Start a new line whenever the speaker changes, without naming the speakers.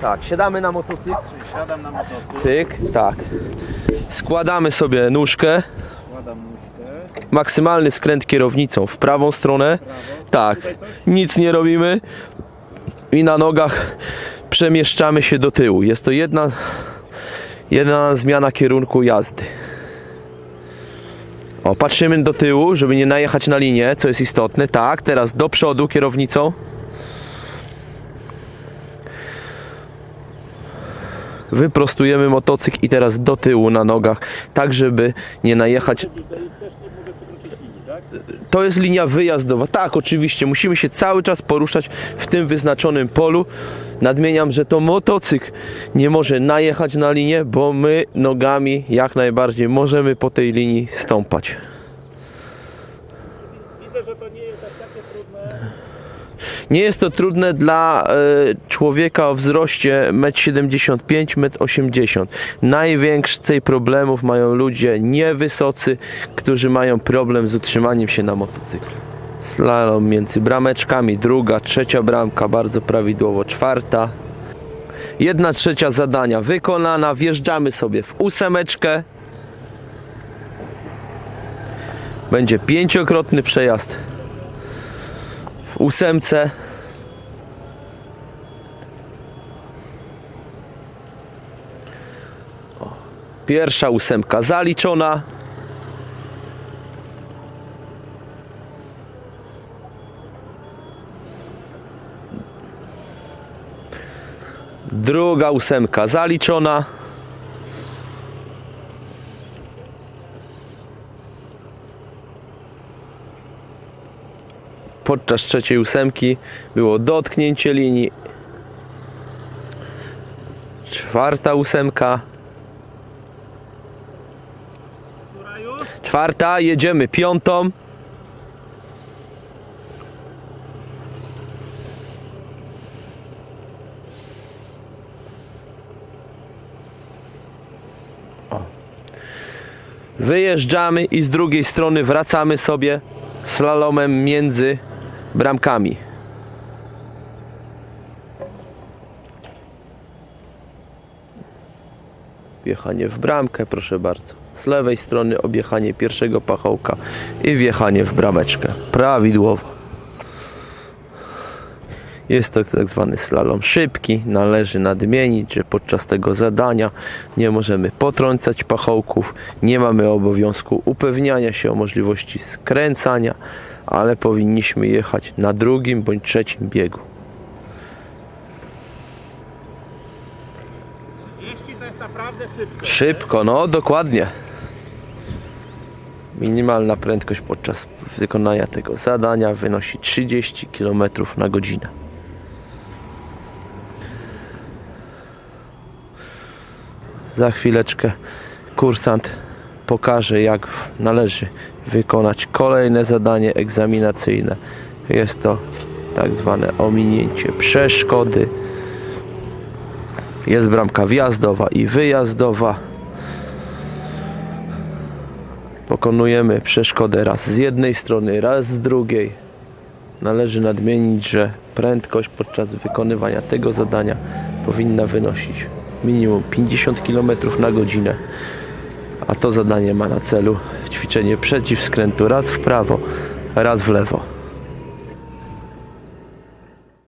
Tak, siadamy na motocykl.
Czyli siadam na motocykl,
Cyk, tak. Składamy sobie nóżkę.
kładam nóżkę,
Maksymalny skręt kierownicą w prawą stronę.
prawo.
Tak, nic nie robimy. I na nogach przemieszczamy się do tyłu. Jest to jedna, jedna zmiana kierunku jazdy. O, patrzymy do tyłu, żeby nie najechać na linię, co jest istotne. Tak, teraz do przodu kierownicą. Wyprostujemy motocykl i teraz do tyłu na nogach, tak żeby nie najechać to jest linia wyjazdowa. Tak, oczywiście, musimy się cały czas poruszać w tym wyznaczonym polu. Nadmieniam, że to motocykl nie może najechać na linię, bo my nogami jak najbardziej możemy po tej linii stąpać.
Widzę, że to nie jest aż takie trudne.
Nie jest to trudne dla e, człowieka o wzroście 1,75 m, 1,80 m. Najwięcej problemów mają ludzie niewysocy, którzy mają problem z utrzymaniem się na motocyklu. Slalom między brameczkami, druga, trzecia bramka, bardzo prawidłowo, czwarta. Jedna trzecia zadania wykonana, wjeżdżamy sobie w ósemeczkę. Będzie pięciokrotny przejazd w ósemce. Pierwsza ósemka zaliczona. Druga ósemka zaliczona. Podczas trzeciej ósemki było dotknięcie linii. Czwarta ósemka. Czwarta, jedziemy piątą. Wyjeżdżamy i z drugiej strony wracamy sobie slalomem między bramkami. Wjechanie w bramkę, proszę bardzo. Z lewej strony objechanie pierwszego pachołka i wjechanie w brameczkę. Prawidłowo. Jest to tak zwany slalom szybki. Należy nadmienić, że podczas tego zadania nie możemy potrącać pachołków, nie mamy obowiązku upewniania się o możliwości skręcania, ale powinniśmy jechać na drugim bądź trzecim biegu.
30 to jest naprawdę szybko.
Szybko, no dokładnie. Minimalna prędkość podczas wykonania tego zadania wynosi 30 km na godzinę. Za chwileczkę kursant pokaże jak należy wykonać kolejne zadanie egzaminacyjne. Jest to tak zwane ominięcie przeszkody. Jest bramka wjazdowa i wyjazdowa. Pokonujemy przeszkodę raz z jednej strony, raz z drugiej. Należy nadmienić, że prędkość podczas wykonywania tego zadania powinna wynosić minimum 50 km na godzinę. A to zadanie ma na celu ćwiczenie przeciwskrętu raz w prawo, raz w lewo.